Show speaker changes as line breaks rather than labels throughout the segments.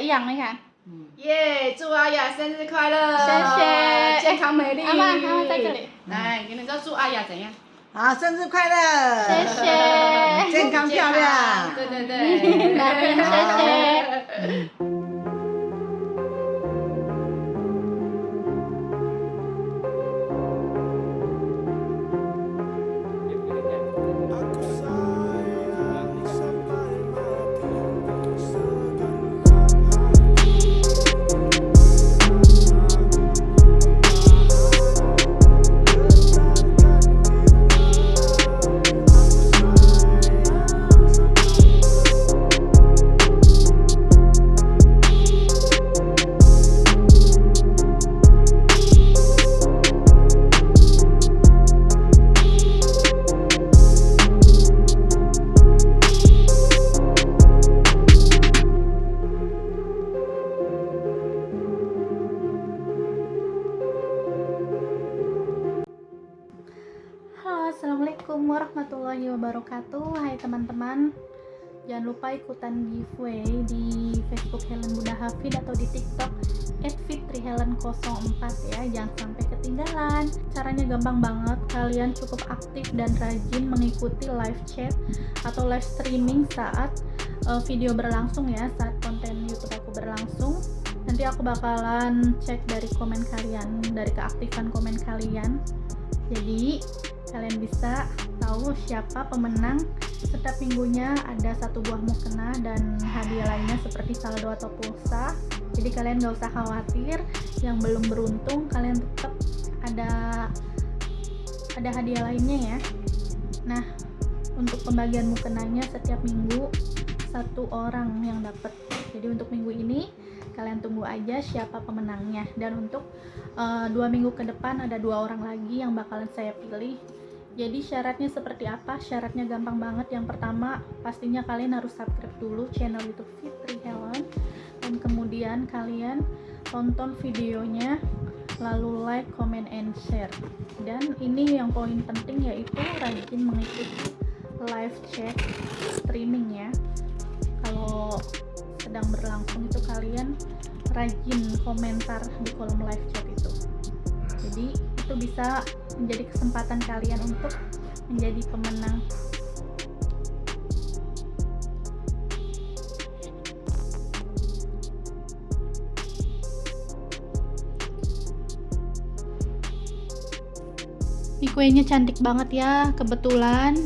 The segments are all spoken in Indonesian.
一样，你看。
耶！祝阿雅生日快乐，
谢谢
健康美丽。
阿妈，阿妈在这里。
来，给你说祝阿雅怎样？
好，生日快乐！
谢谢。
健康漂亮。
对对对。
谢谢。Hai teman-teman Jangan lupa ikutan giveaway di Facebook Helen Bunda Hafid atau di TikTok @fitrihelen04 ya. Jangan sampai ketinggalan. Caranya gampang banget. Kalian cukup aktif dan rajin mengikuti live chat atau live streaming saat uh, video berlangsung ya Saat konten YouTube aku berlangsung. Nanti aku bakalan cek dari komen kalian Dari keaktifan komen kalian. Jadi kalian bisa tahu siapa pemenang. Setiap minggunya ada satu buah mukena dan hadiah lainnya seperti saldo atau pulsa. Jadi kalian gak usah khawatir. Yang belum beruntung kalian tetap ada ada hadiah lainnya ya. Nah untuk pembagian mukenanya setiap minggu satu orang yang dapat. Jadi untuk minggu ini kalian tunggu aja siapa pemenangnya. Dan untuk uh, dua minggu ke depan ada dua orang lagi yang bakalan saya pilih jadi syaratnya seperti apa? Syaratnya gampang banget. Yang pertama pastinya kalian harus subscribe dulu channel youtube Fitri Helen. Dan kemudian kalian tonton videonya lalu like, comment, and share. Dan ini yang poin penting yaitu rajin mengikuti live chat streaming ya. Kalau sedang berlangsung itu kalian rajin komentar di kolom live chat itu. Jadi itu bisa menjadi kesempatan kalian untuk menjadi pemenang Ini kuenya cantik banget ya, kebetulan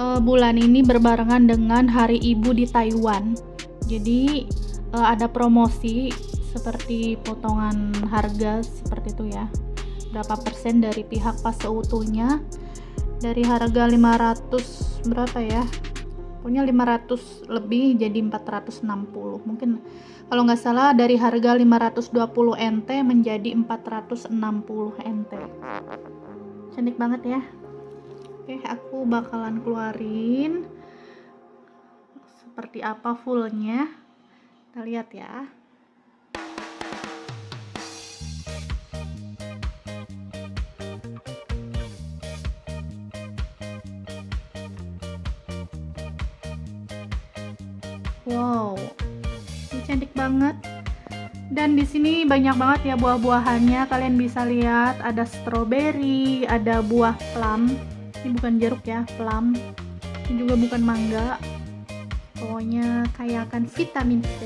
uh, bulan ini berbarengan dengan Hari Ibu di Taiwan. Jadi uh, ada promosi seperti potongan harga seperti itu ya berapa persen dari pihak pas seutuhnya. Dari harga 500 berapa ya? Punya 500 lebih jadi 460 mungkin kalau nggak salah dari harga 520 NT menjadi 460 NT cantik banget ya. Oke aku bakalan keluarin seperti apa fullnya. Kita lihat ya Wow, ini cantik banget. Dan di sini banyak banget ya buah-buahannya. Kalian bisa lihat ada stroberi, ada buah plum. Ini bukan jeruk ya, plum. Ini juga bukan mangga. Pokoknya kaya akan vitamin C.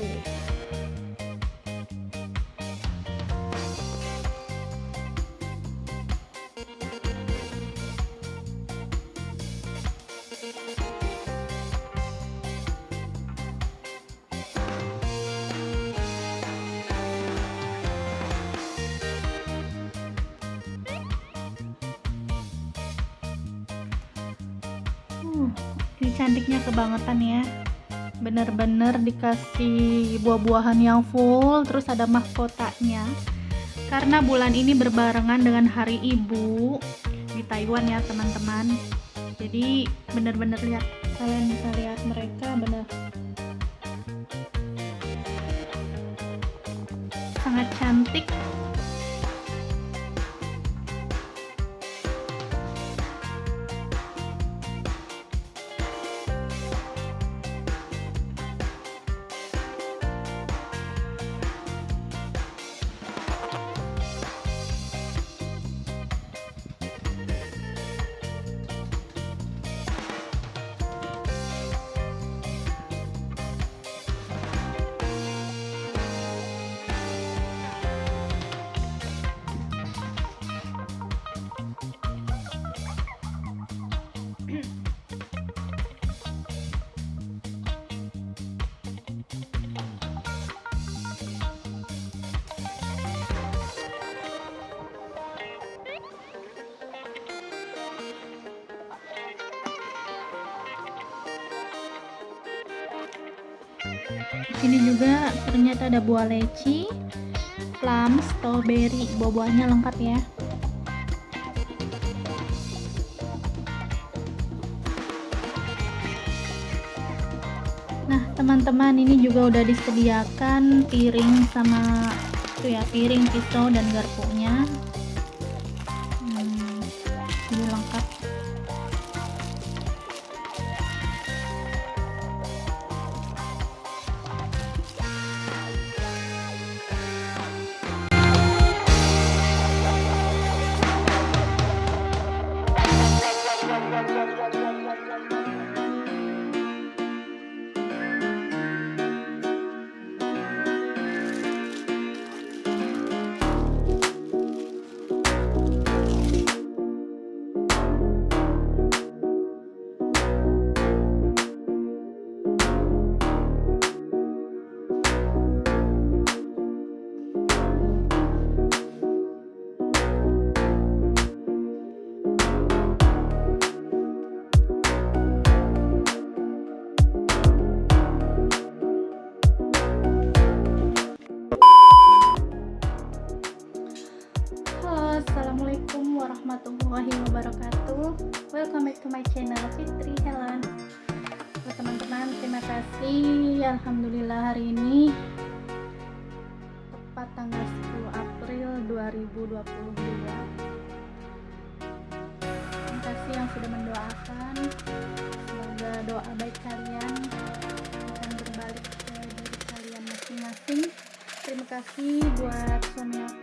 Bener-bener dikasih buah-buahan yang full, terus ada mahkotanya. Karena bulan ini berbarengan dengan Hari Ibu di Taiwan ya teman-teman. Jadi bener-bener lihat, kalian bisa lihat mereka bener sangat cantik ada buah leci plum strawberry buah-buahnya lengkap ya Nah, teman-teman ini juga udah disediakan piring sama itu ya, piring, pisau dan garpunya. My channel Fitri Helen. Buat teman-teman, terima kasih. Alhamdulillah hari ini tepat tanggal 10 April 2022. Terima kasih yang sudah mendoakan. Semoga doa baik kalian akan berbalik ke diri kalian masing-masing. Terima kasih buat suami aku,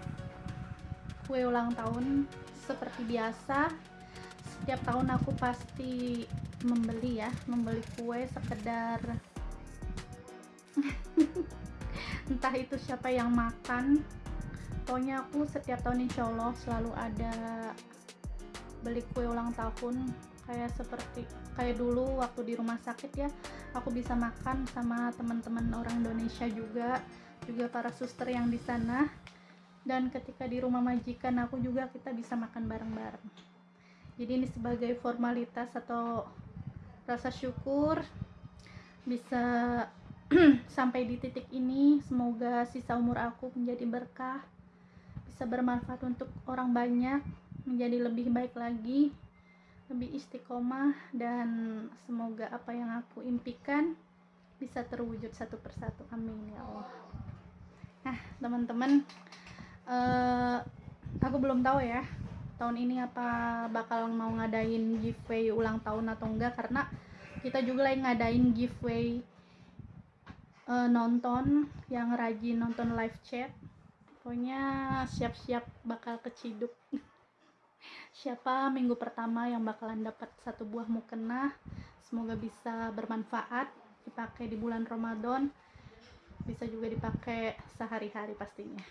kue ulang tahun seperti biasa. Setiap tahun aku pasti membeli ya, membeli kue sekedar entah itu siapa yang makan. Pokoknya aku setiap tahun insya Allah selalu ada beli kue ulang tahun kayak seperti kayak dulu waktu di rumah sakit ya aku bisa makan sama teman-teman orang Indonesia juga juga para suster yang di sana dan ketika di rumah majikan aku juga kita bisa makan bareng-bareng. Jadi ini sebagai formalitas atau rasa syukur bisa sampai di titik ini. Semoga sisa umur aku menjadi berkah bisa bermanfaat untuk orang banyak menjadi lebih baik lagi lebih istiqomah dan semoga apa yang aku impikan bisa terwujud satu persatu. Amin ya Allah. Nah teman-teman eh, aku belum tahu ya tahun ini apa bakal mau ngadain giveaway ulang tahun atau enggak karena kita juga lagi ngadain giveaway eh, nonton yang rajin nonton live chat. Pokoknya siap-siap bakal keciduk. Siapa minggu pertama yang bakalan dapat satu buah mukena semoga bisa bermanfaat dipakai di bulan Ramadan bisa juga dipakai sehari-hari pastinya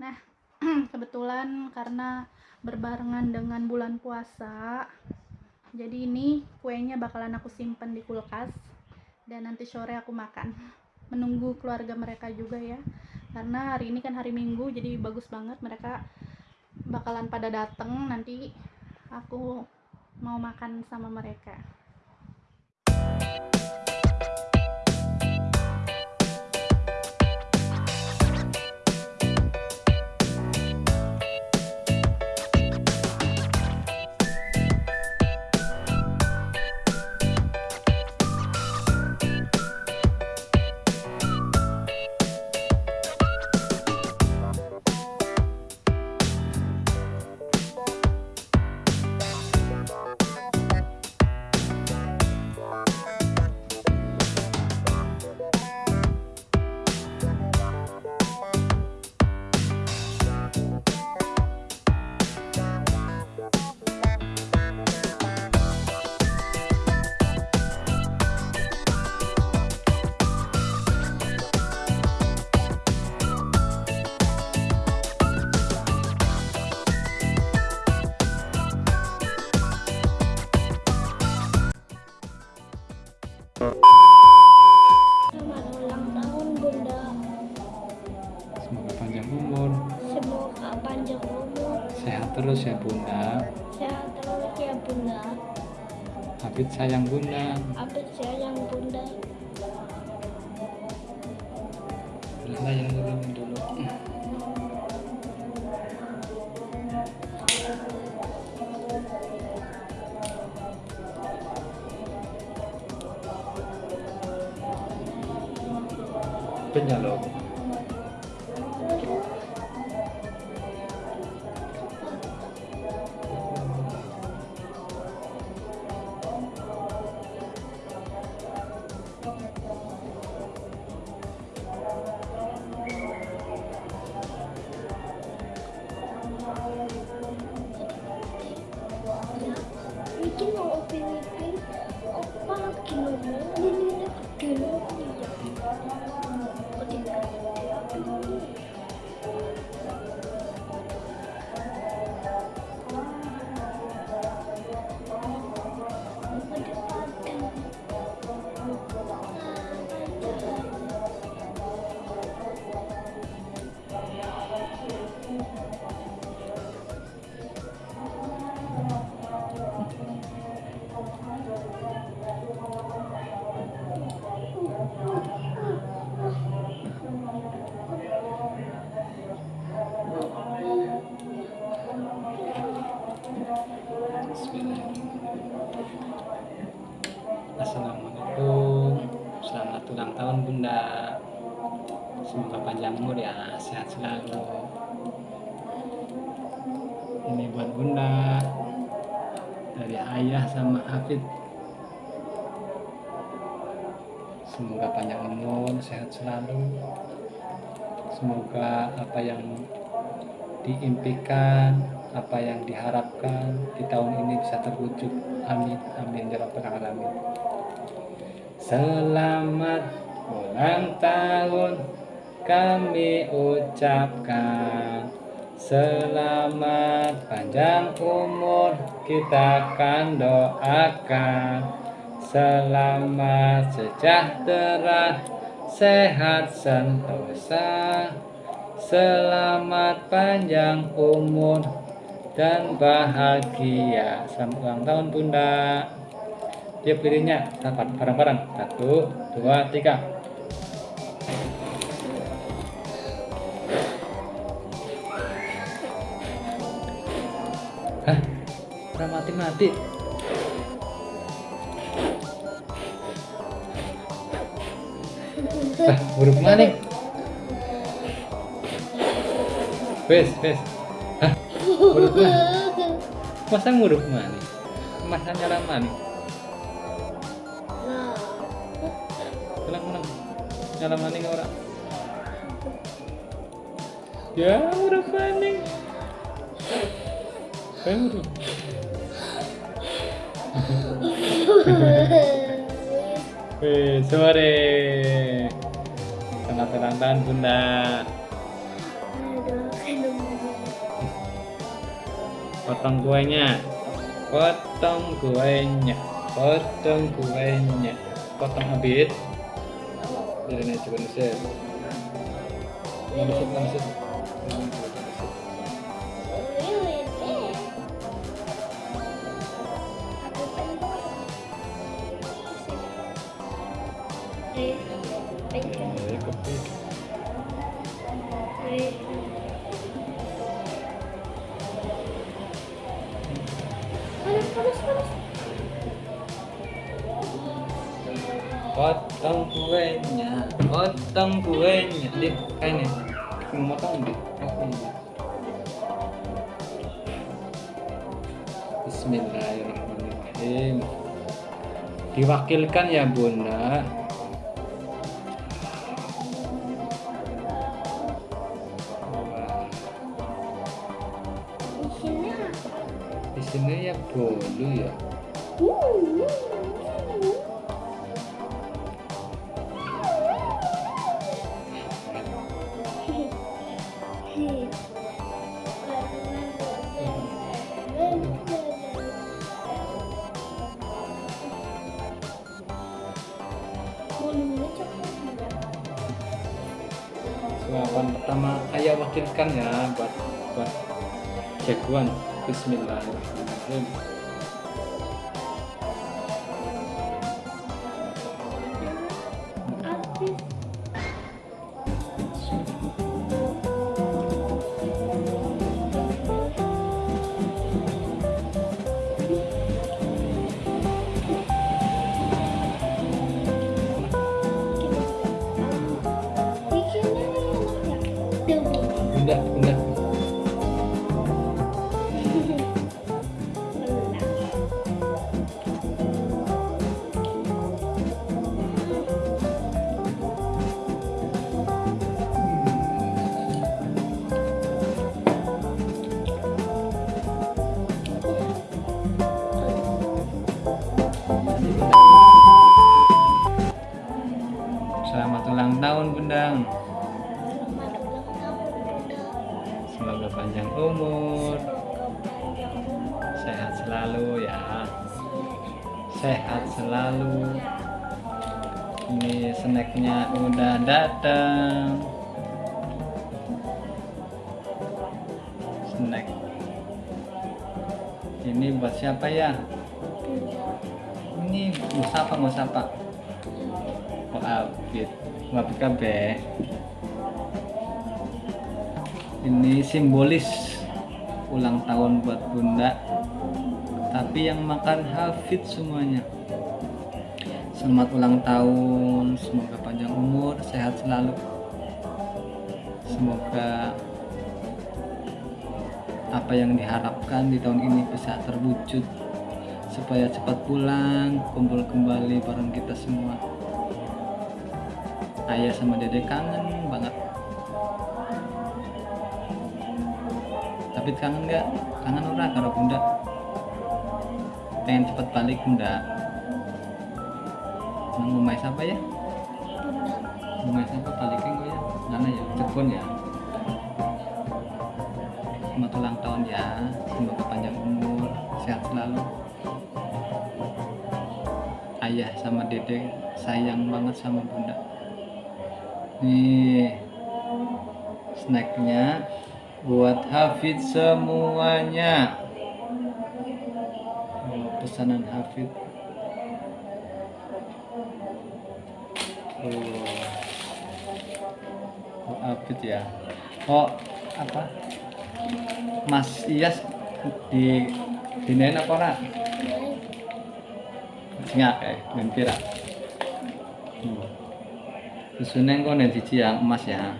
nah kebetulan karena berbarengan dengan bulan puasa jadi ini kuenya bakalan aku simpen di kulkas dan nanti sore aku makan. Menunggu keluarga mereka juga ya karena hari ini kan hari minggu jadi bagus banget mereka bakalan pada dateng nanti aku mau makan sama mereka
ya bunda.
Hafid sayang bunda.
Abid sayang bunda.
Bunda yang dulu dulu. Penyalok Selalu Semoga apa yang diimpikan apa yang diharapkan di tahun ini bisa terwujud. Amin amin ya rabbal alamin. Selamat ulang tahun kami ucapkan. Selamat panjang umur kita akan doakan. Selamat sejahtera sehat sentosa Selamat panjang umur dan bahagia Selamat ulang tahun bunda Tiup lirinnya, dapat bareng-bareng. Satu, dua, tiga. Hah? Udah mati-mati. Hah, buruk maning. Wes, wes. Hah? Buruk maning. Masa nguruk maning? Masa nyala?
Nah,
Tenang, tenang. Nyala maning ora. Ya, maning. Eh, udah. Wih, sore. Selamat ulang tahun Bunda. Potong kuenya. Potong kuenya. Potong kuenya. Potong habis. Jadi nih coba nusit. Kayak nih. Mau motong potong di. Bismillahirrahmanirrahim. Diwakilkan ya bunda. Suapan pertama ayah wakilkan ya buat buat jagoan. Bismillahirrahmanirrahim Selamat ulang tahun bundang. Semoga panjang umur. Sehat selalu ya Sehat selalu Ini snacknya udah datang Snack Ini buat siapa ya? Ini musapa musapa Oh Abid kabeh Ini simbolis ulang tahun buat bunda. Tapi yang makan hafid semuanya. Selamat ulang tahun semoga panjang umur sehat selalu. Semoga apa yang diharapkan di tahun ini bisa terwujud supaya cepat pulang kumpul kembali bareng kita semua ayah sama dede kangen banget. Tapi kangen nggak? Kangen ora karo bunda. Pengen cepet balik bunda. Nang ngomai siapa ya? Ngomai siapa balikin gue ya. Mana ya Cirebon ya. Selamat ulang tahun ya. Semoga panjang umur sehat selalu. Ayah sama dede sayang banget sama bunda nih snacknya buat Hafid semuanya. Oh, pesanan Hafid. Oh. Oh Hafid ya. Oh apa? Mas Iyas di dinain apa ora sing akeh ben pira hmm. Susunan kok siji yang emas ya.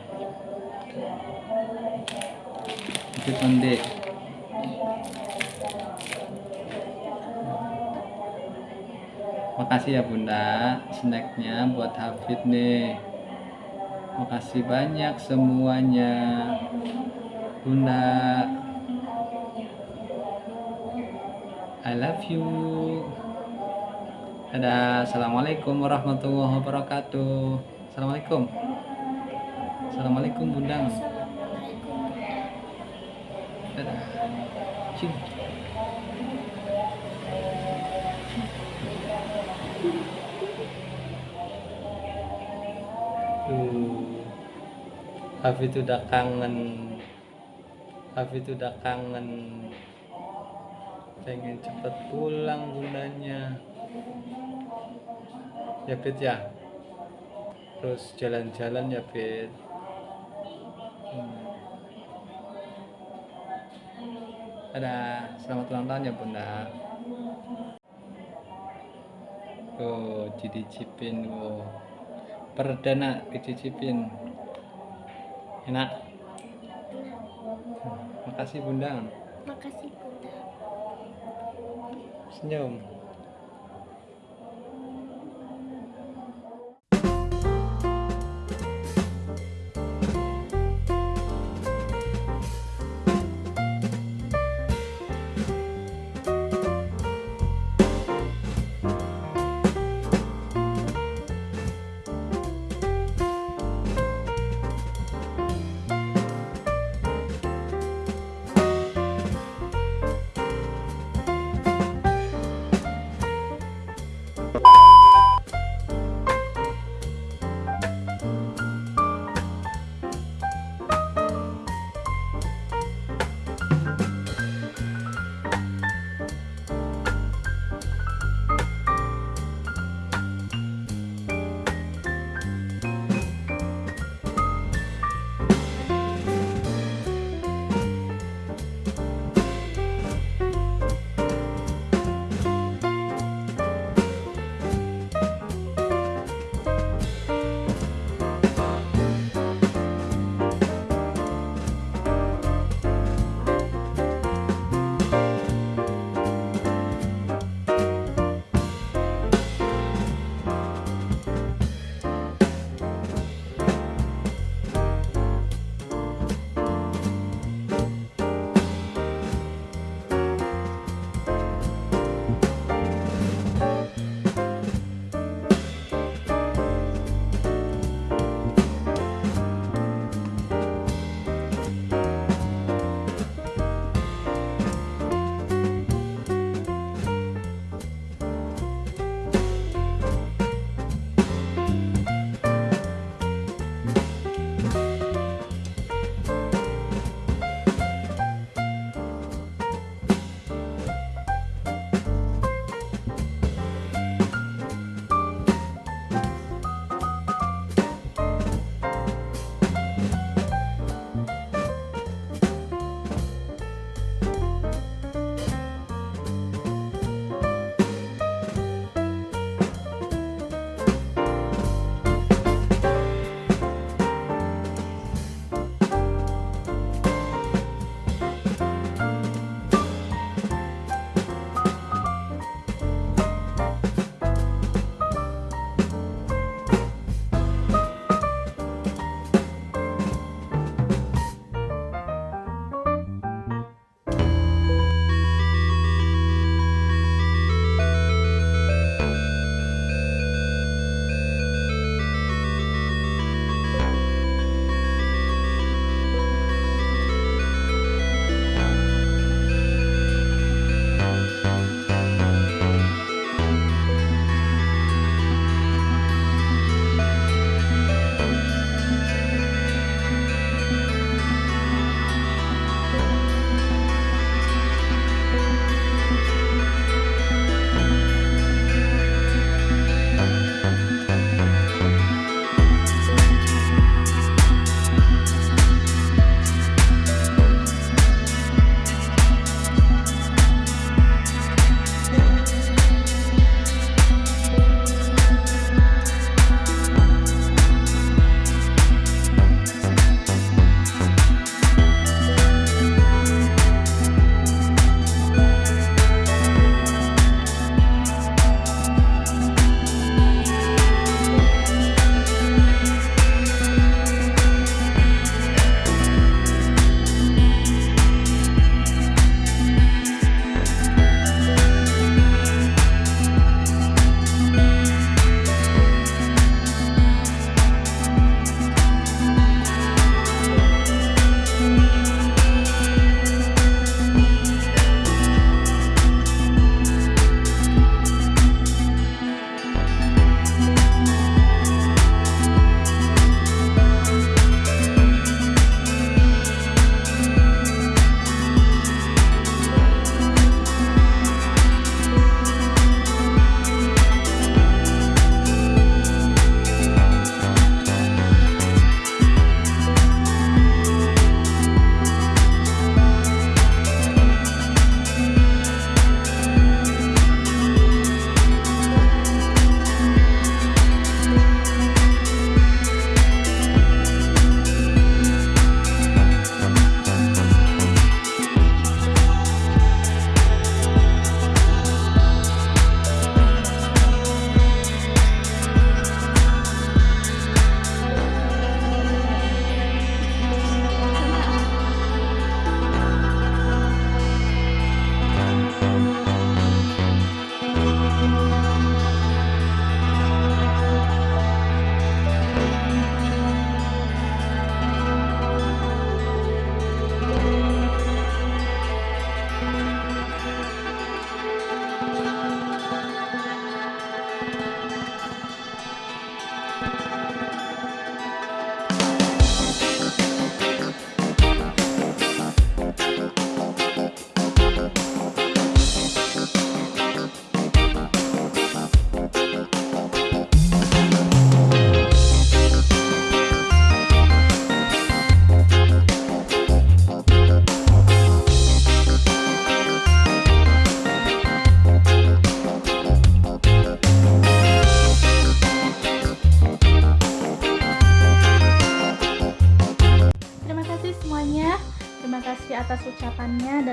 Itu pendek makasih ya bunda snacknya buat Hafid nih. Makasih banyak semuanya. Bunda. I love you. Dadah, Assalamualaikum warahmatullahi wabarakatuh Assalamualaikum Assalamualaikum bundang. Dadah. Tuh. Hafid udah kangen. Hafid udah kangen. Pengen cepet pulang bundanya. Ya Fit ya. Terus jalan-jalan ya Fit. Hmm. Dadah, selamat ulang tahun ya bunda Oh, dicicipin oh. Perdana dicicipin Enak Hmm, Makasih bunda
Makasih Bunda.
Senyum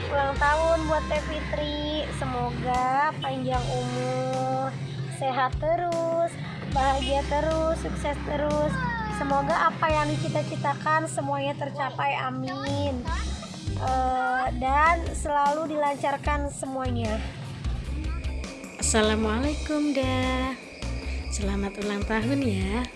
selamat ulang tahun buat Teh Fitri. Semoga panjang umur, sehat terus, bahagia terus, sukses terus. Semoga apa yang dicita-citakan semuanya tercapai, amin. Eh, dan selalu dilancarkan semuanya.
Assalamualaikum dah Selamat ulang tahun ya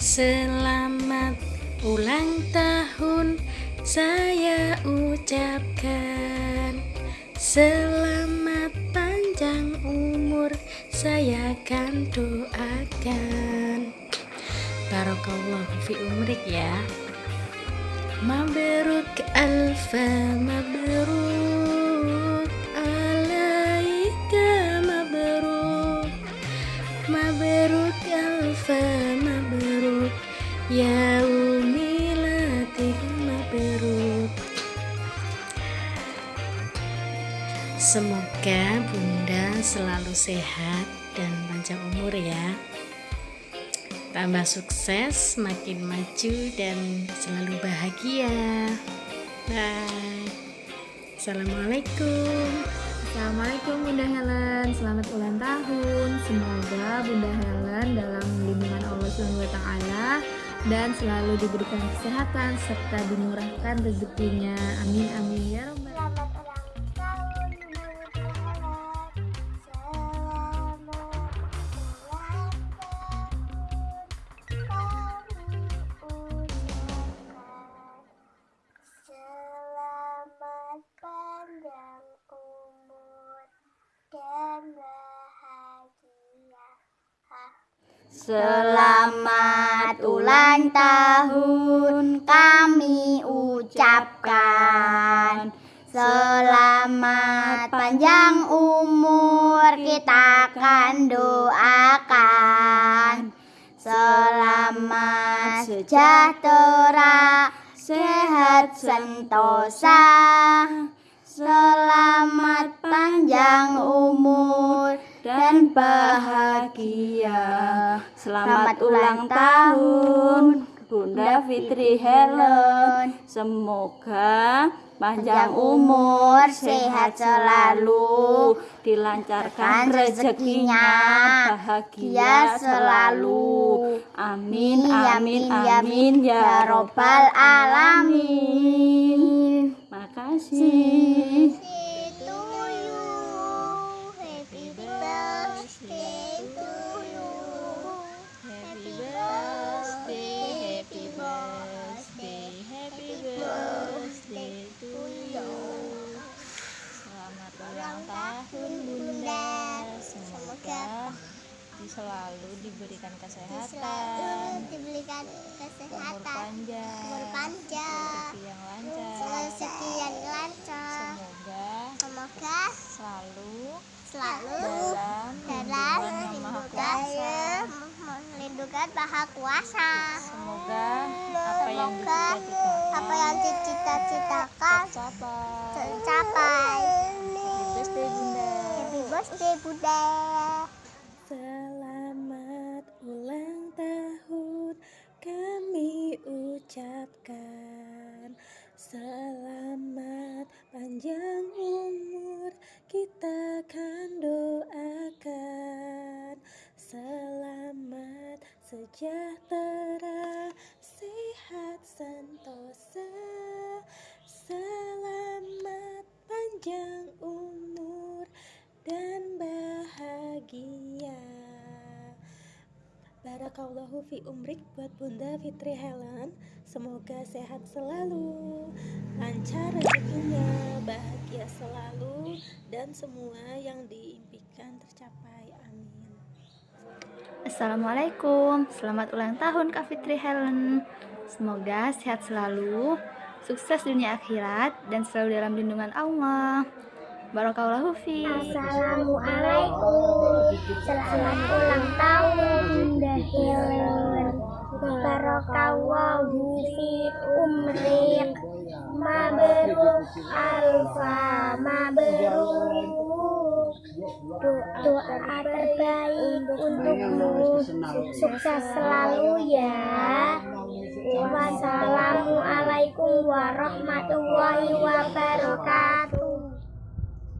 Selamat ulang tahun Saya ucapkan Selamat panjang umur. Saya akan doakan. Barakallahu fi umrik ya. Mabruk alfa mabruk alaika mabruk. Mabruk alfa
selalu sehat dan panjang umur ya. Tambah sukses, makin maju dan selalu bahagia. Bye. Assalamualaikum.
Assalamualaikum Bunda Helen, selamat ulang tahun. Semoga Bunda Helen dalam lindungan Allah SWT dan selalu diberikan kesehatan serta dimurahkan rezekinya. Amin amin ya robbal
Selamat
ulang tahun kami ucapkan. Selamat panjang umur kita akan doakan. Selamat sejahtera sehat sentosa. Selamat panjang umur dan bahagia. Selamat ulang tahun Bunda Fitri Helen. Semoga panjang umur, sehat selalu, dilancarkan rezekinya, bahagia selalu. Amin, amin, amin ya robbal alamin. Makasih.
Sejahtera sehat sentosa Selamat panjang umur dan bahagia. Barakallahu fi umrik buat Bunda Fitri Helen. Semoga sehat selalu, lancar rezekinya, bahagia selalu, dan semua yang diimpikan tercapai. Amin.
Assalamualaikum, selamat ulang tahun Kak Fitri Helen. Semoga sehat selalu, sukses dunia akhirat, dan selalu dalam lindungan Allah. Barakallahu fi.
Assalamualaikum. Selamat ulang tahun Bunda Helen. Barakallahu fi umrik. Mabruk alfa mabruk. Doa terbaik untukmu. Sukses selalu ya. Wassalamualaikum warahmatullahi wabarakatuh.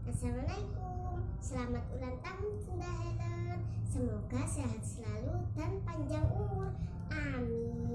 Assalamualaikum, selamat ulang tahun Bunda Helen. Semoga sehat selalu dan panjang umur. Amin.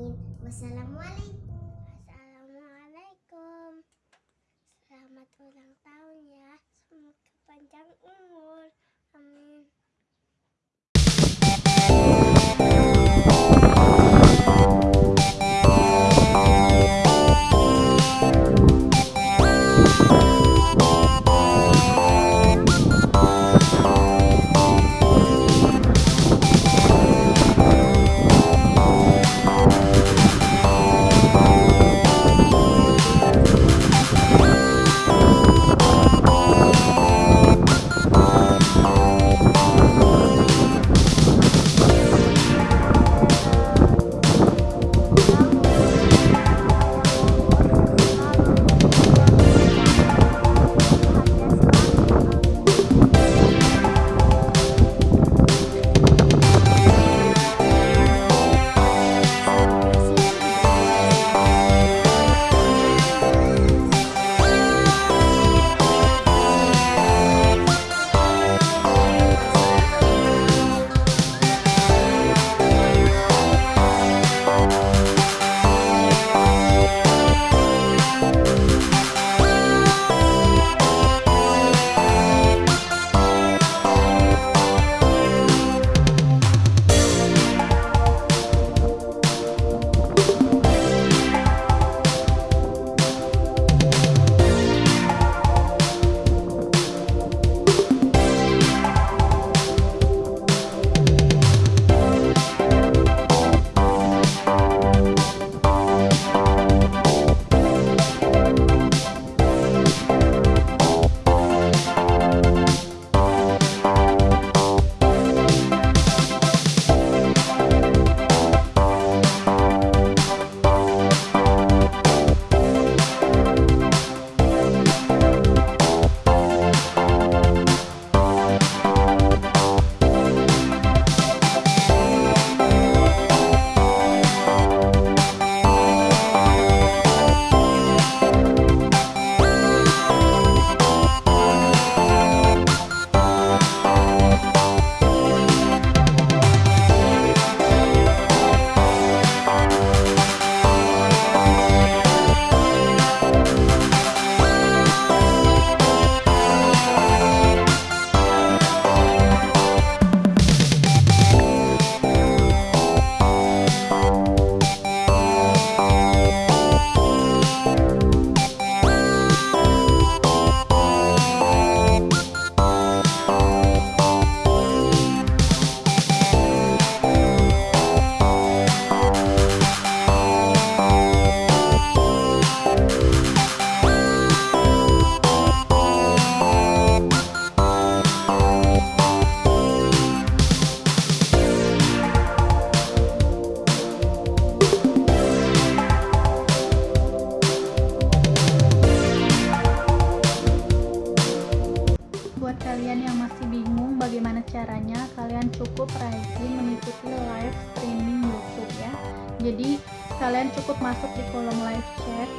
Masuk di kolom live chat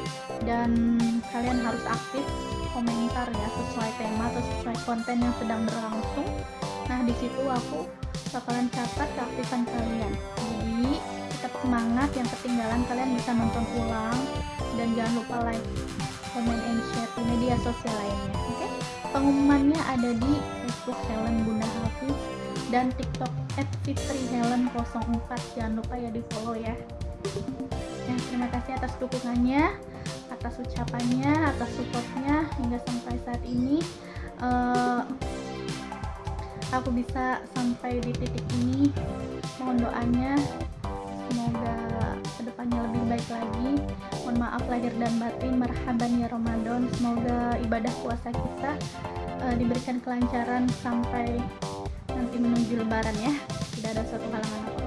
dan kalian harus aktif komentar ya sesuai tema atau sesuai konten yang sedang berlangsung. Nah di situ aku bakalan catat keaktifan kalian. Jadi tetap semangat. Yang ketinggalan kalian bisa nonton ulang dan jangan lupa like comment and share di media sosial lainnya oke? Pengumumannya ada di Facebook Helen Bunda Hafiz dan TikTok @fitrihelen04 jangan lupa ya di follow ya terima kasih atas dukungannya atas ucapannya atas supportnya hingga sampai saat ini. Eh, aku bisa sampai di titik ini. Mohon doanya semoga ke depannya lebih baik lagi. Mohon maaf lahir dan batin marhaban ya Ramadan. Semoga ibadah puasa kita eh, diberikan kelancaran sampai nanti menuju lebaran ya. Tidak ada suatu halangan apa